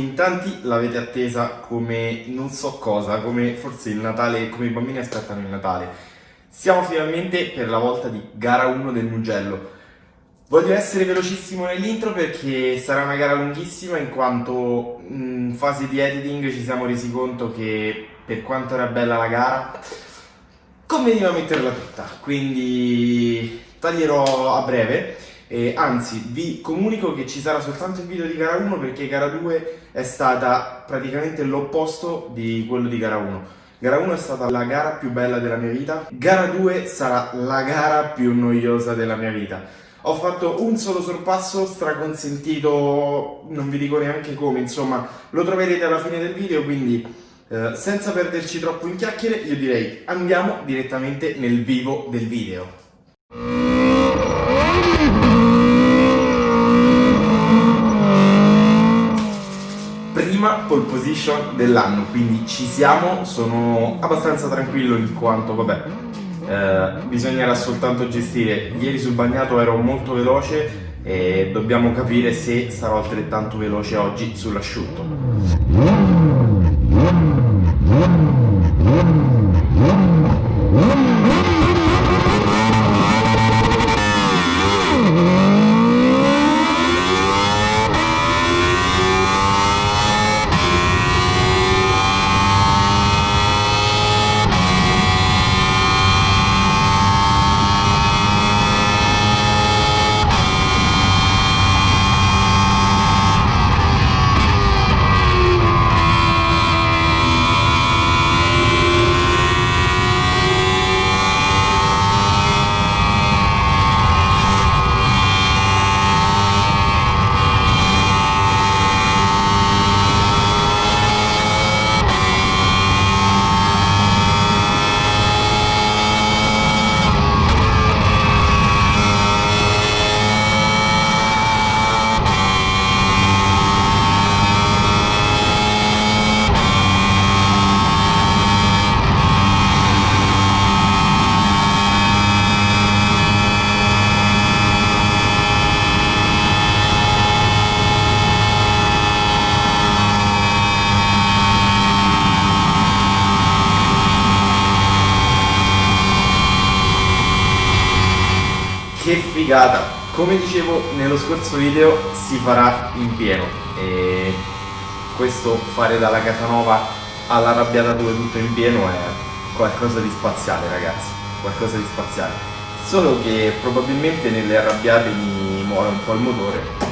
in tanti l'avete attesa come non so cosa, come forse il Natale, come i bambini aspettano il Natale. Siamo finalmente per la volta di gara 1 del Mugello. Voglio essere velocissimo nell'intro perché sarà una gara lunghissima in quanto in fase di editing ci siamo resi conto che per quanto era bella la gara conveniva metterla tutta, quindi taglierò a breve eh, anzi, vi comunico che ci sarà soltanto il video di gara 1 perché gara 2 è stata praticamente l'opposto di quello di gara 1. Gara 1 è stata la gara più bella della mia vita, gara 2 sarà la gara più noiosa della mia vita. Ho fatto un solo sorpasso straconsentito, non vi dico neanche come, insomma, lo troverete alla fine del video, quindi eh, senza perderci troppo in chiacchiere, io direi andiamo direttamente nel vivo del video. Prima pole position dell'anno, quindi ci siamo, sono abbastanza tranquillo in quanto, vabbè, eh, bisognerà soltanto gestire. Ieri sul bagnato ero molto veloce e dobbiamo capire se sarò altrettanto veloce oggi sull'asciutto. Che figata. Come dicevo nello scorso video si farà in pieno. E questo fare dalla Casanova all'arrabbiata 2 tutto in pieno è qualcosa di spaziale ragazzi. Qualcosa di spaziale. Solo che probabilmente nelle arrabbiate mi muore un po' il motore.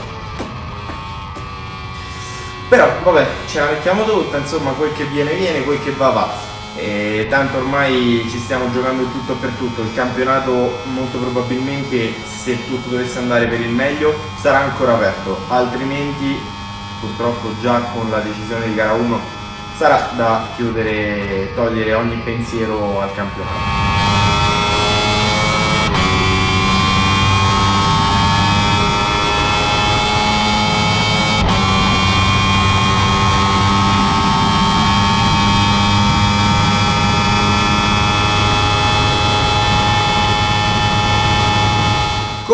Però vabbè ce la mettiamo tutta insomma quel che viene viene quel che va va e tanto ormai ci stiamo giocando tutto per tutto, il campionato molto probabilmente se tutto dovesse andare per il meglio sarà ancora aperto, altrimenti purtroppo già con la decisione di gara 1 sarà da chiudere, togliere ogni pensiero al campionato.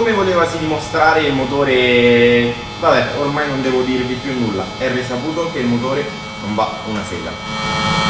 come volevasi dimostrare il motore vabbè ormai non devo dirvi più nulla. È risaputo che il motore non va una sega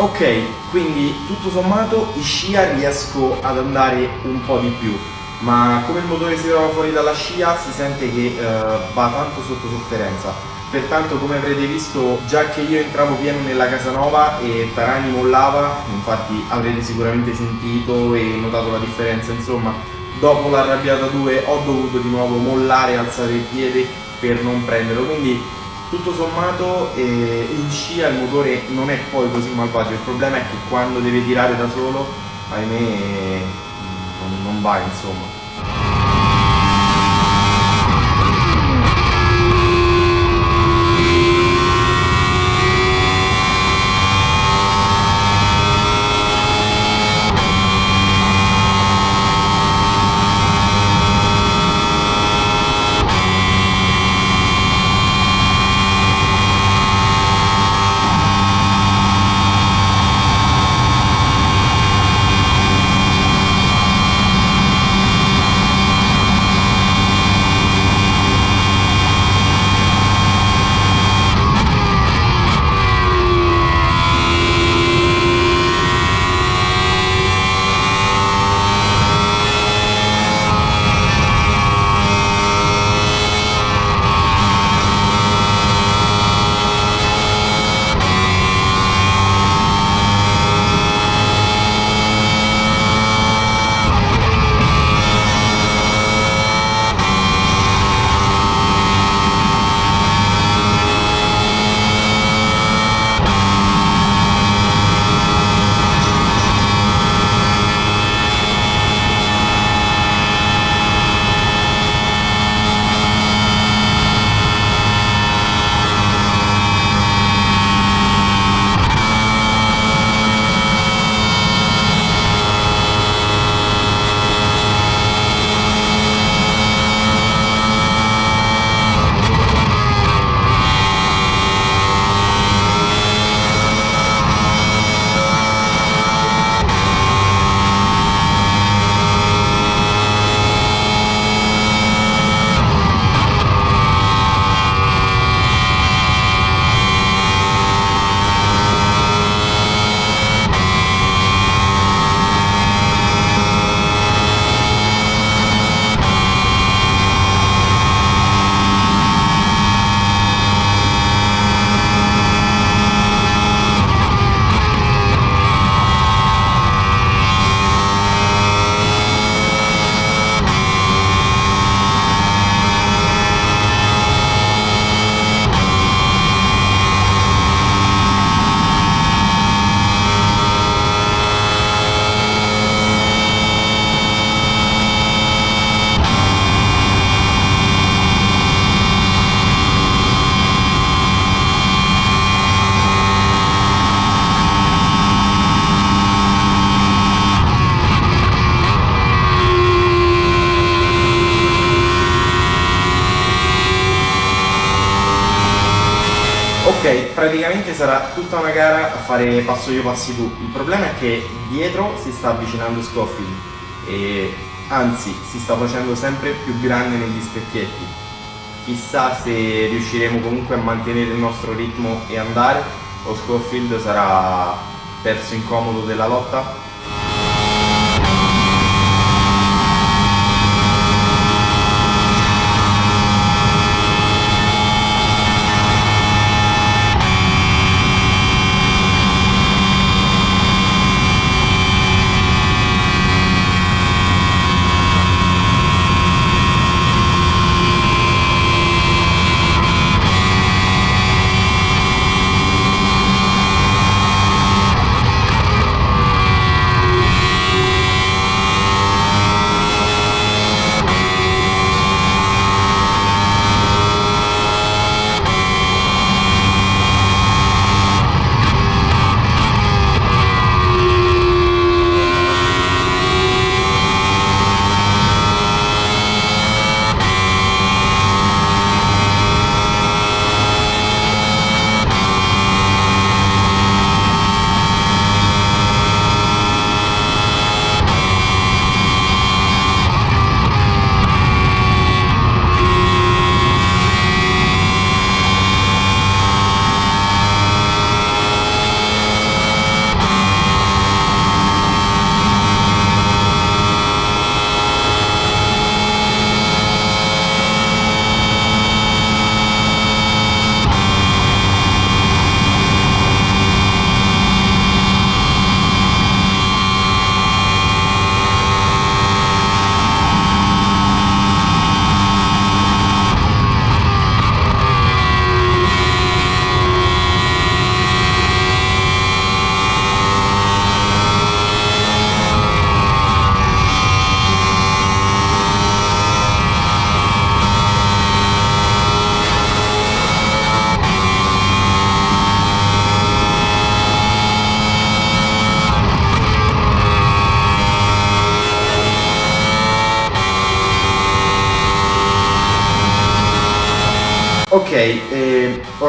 Ok, quindi tutto sommato in scia riesco ad andare un po' di più, ma come il motore si trova fuori dalla scia si sente che uh, va tanto sotto sofferenza. pertanto come avrete visto già che io entravo pieno nella casa nuova e Tarani mollava, infatti avrete sicuramente sentito e notato la differenza, insomma dopo l'arrabbiata 2 ho dovuto di nuovo mollare e alzare il piede per non prenderlo, quindi tutto sommato eh, in scia il motore non è poi così malvagio, il problema è che quando deve tirare da solo, ahimè, non, non va insomma. Tutta una gara a fare passo io passi tu. Il problema è che dietro si sta avvicinando Scofield e anzi si sta facendo sempre più grande negli specchietti. Chissà se riusciremo comunque a mantenere il nostro ritmo e andare o Scofield sarà perso incomodo della lotta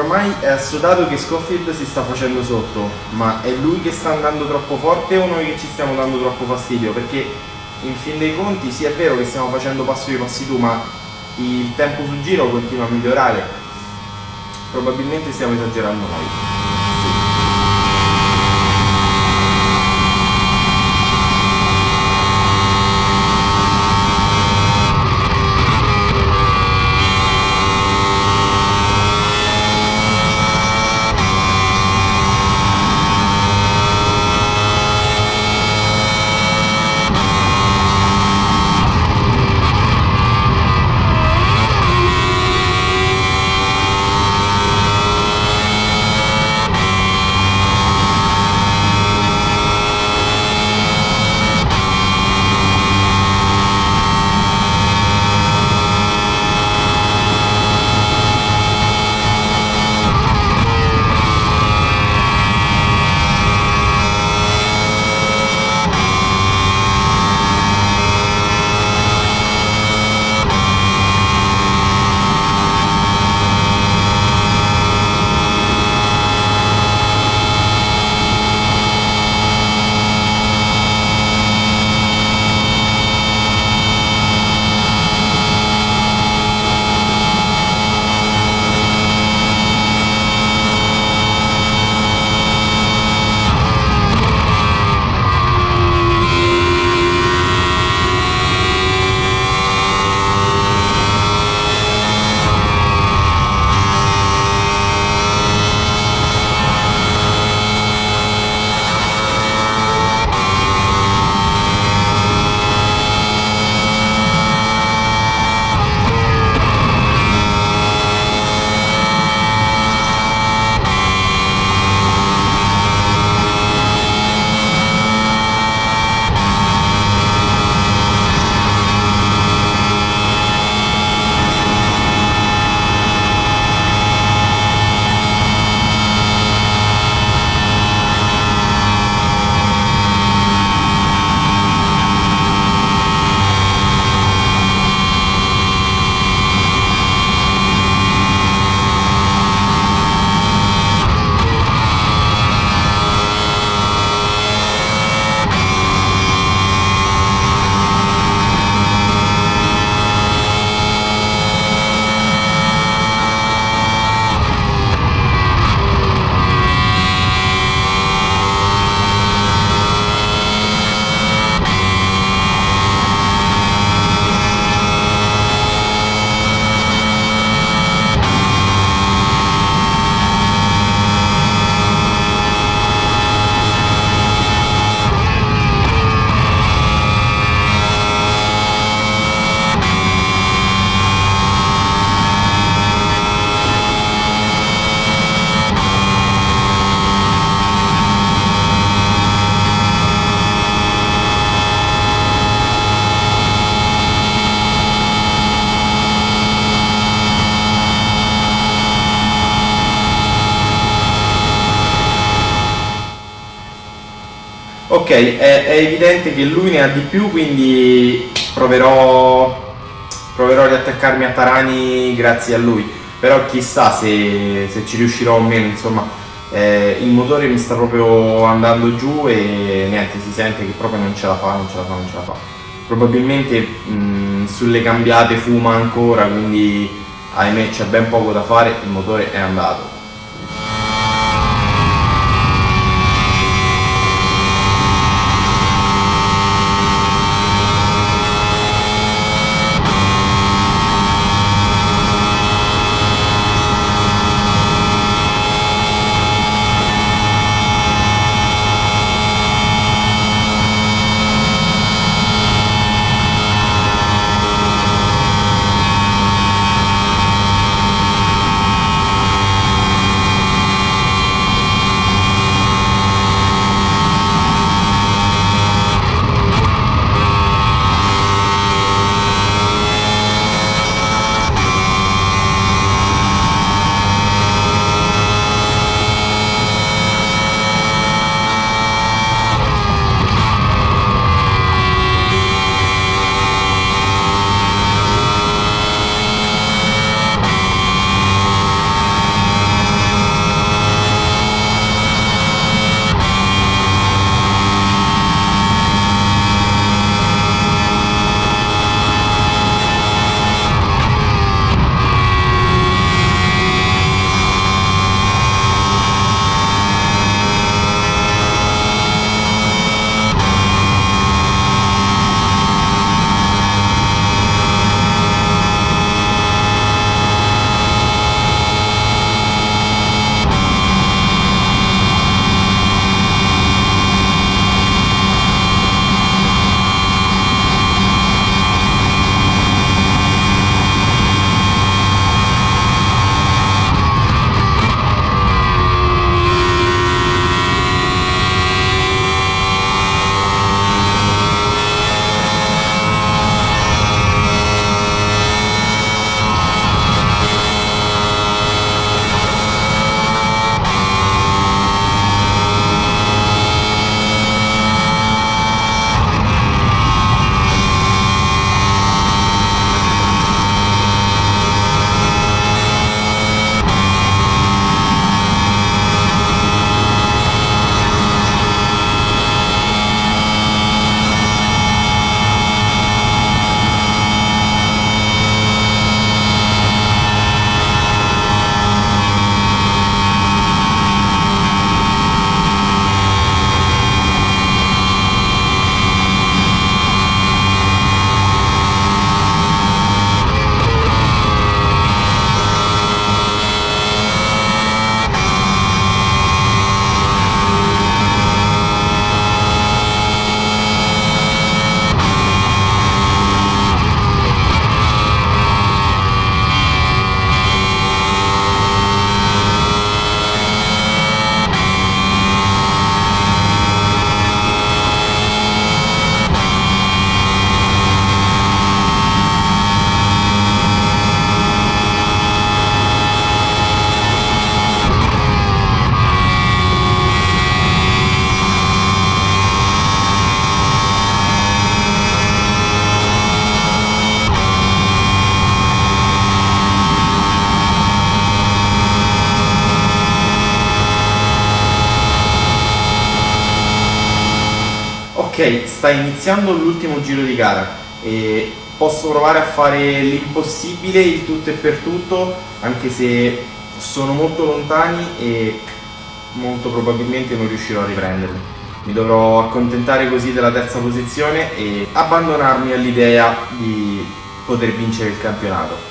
ormai è assodato che Scofield si sta facendo sotto, ma è lui che sta andando troppo forte o noi che ci stiamo dando troppo fastidio? Perché in fin dei conti sì è vero che stiamo facendo passo di passi tu, ma il tempo sul giro continua a migliorare. Probabilmente stiamo esagerando noi. È, è, evidente che lui ne ha di più, quindi proverò, proverò ad attaccarmi a Tarani grazie a lui. Però chissà se, se ci riuscirò o meno, insomma, eh, il motore mi sta proprio andando giù e niente, si sente che proprio non ce la fa, non ce la fa, non ce la fa. Probabilmente mh, sulle cambiate fuma ancora, quindi ahimè c'è ben poco da fare, il motore è andato. Sta iniziando l'ultimo giro di gara e posso provare a fare l'impossibile, il tutto e per tutto, anche se sono molto lontani e molto probabilmente non riuscirò a riprenderli. Mi dovrò accontentare così della terza posizione e abbandonarmi all'idea di poter vincere il campionato.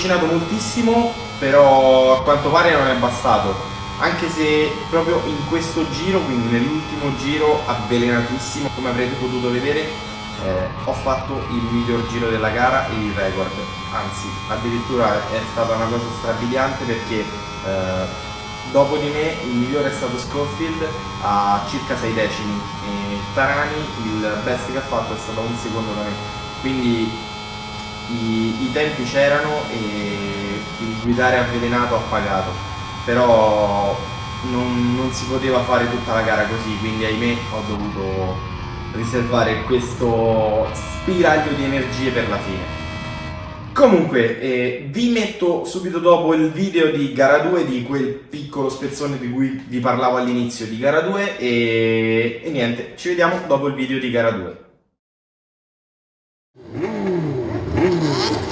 Sono riavvicinato moltissimo, però a quanto pare non è bastato. Anche se proprio in questo giro, quindi nell'ultimo giro avvelenatissimo, come avrete potuto vedere, eh, ho fatto il miglior giro della gara e il record. Anzi, addirittura è stata una cosa strabiliante perché eh, dopo di me il migliore è stato Scofield a circa 6 decimi e Tarani il best che ha fatto è stato un secondo da me. Quindi i, i tempi c'erano e il guidare avvelenato ha pagato, però non, non, si poteva fare tutta la gara così, quindi ahimè ho dovuto riservare questo spiraglio di energie per la fine. Comunque, eh, vi metto subito dopo il video di gara 2, di quel piccolo spezzone di cui vi parlavo all'inizio di gara 2 e, e niente, ci vediamo dopo il video di gara 2. Ragazzi,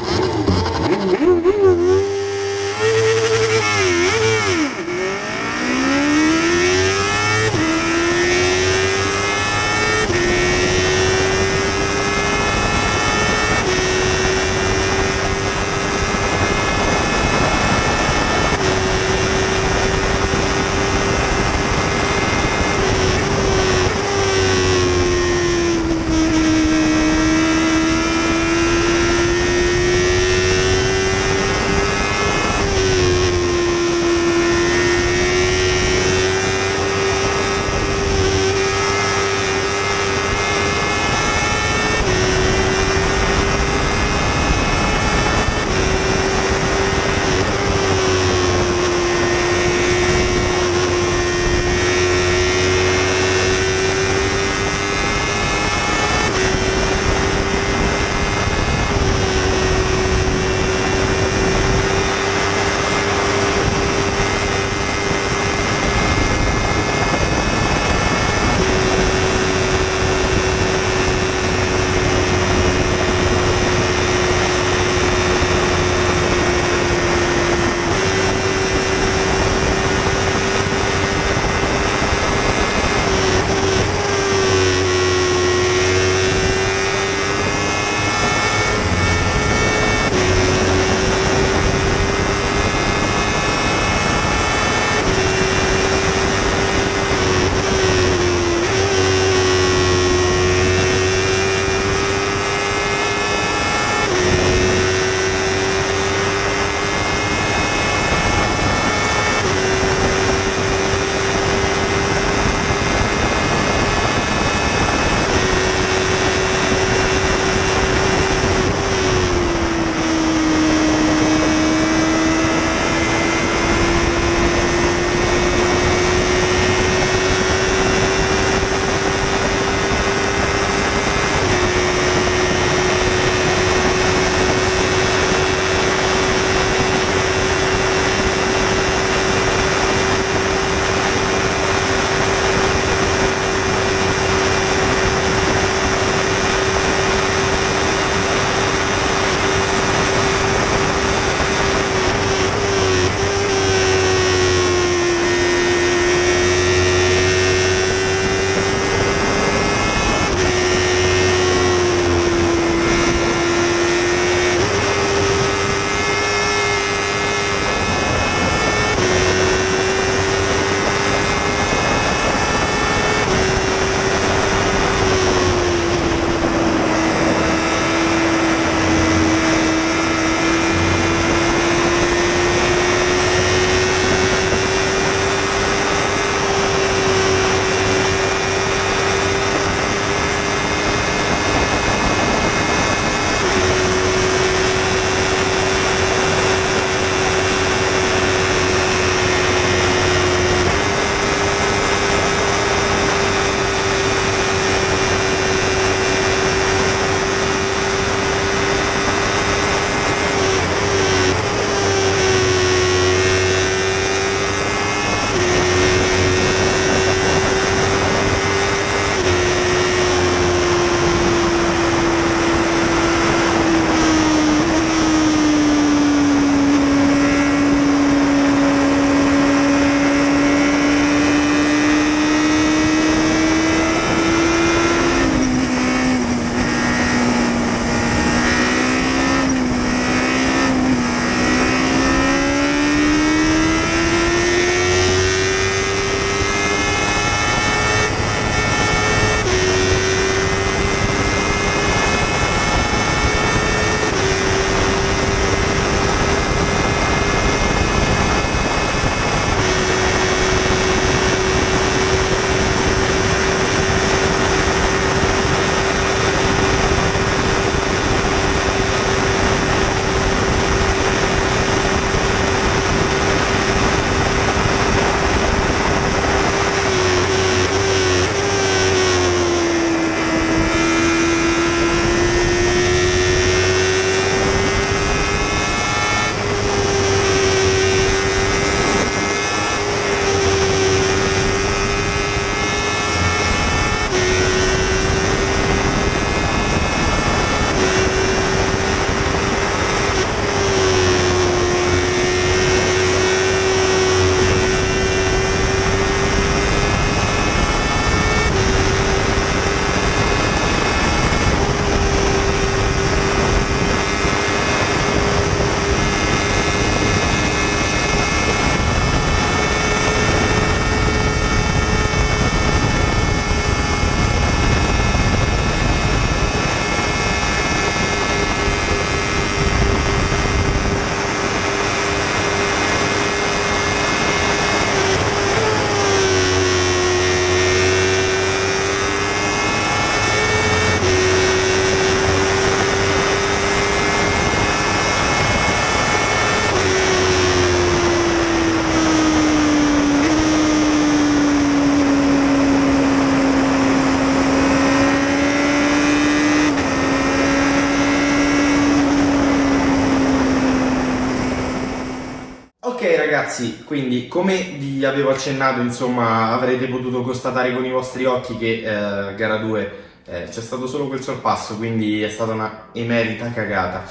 quindi come vi avevo accennato, insomma, avrete potuto constatare con i vostri occhi che eh, gara 2 eh, c'è stato solo quel sorpasso, quindi è stata una emerita cagata.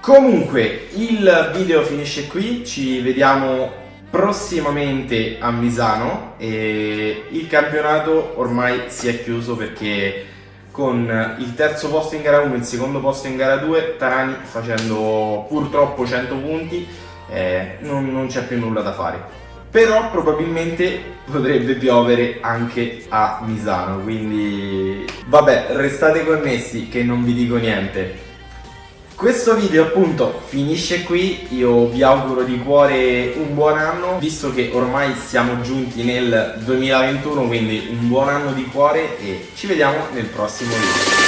Comunque, il video finisce qui, ci vediamo prossimamente a Misano e il campionato ormai si è chiuso perché con il terzo posto in gara 1 e il secondo posto in gara 2 Tarani facendo purtroppo 100 punti eh, non, non c'è più nulla da fare. Però probabilmente potrebbe piovere anche a Misano quindi vabbè restate connessi che non vi dico niente. Questo video appunto finisce qui, io vi auguro di cuore un buon anno, visto che ormai siamo giunti nel 2021, quindi un buon anno di cuore e ci vediamo nel prossimo video.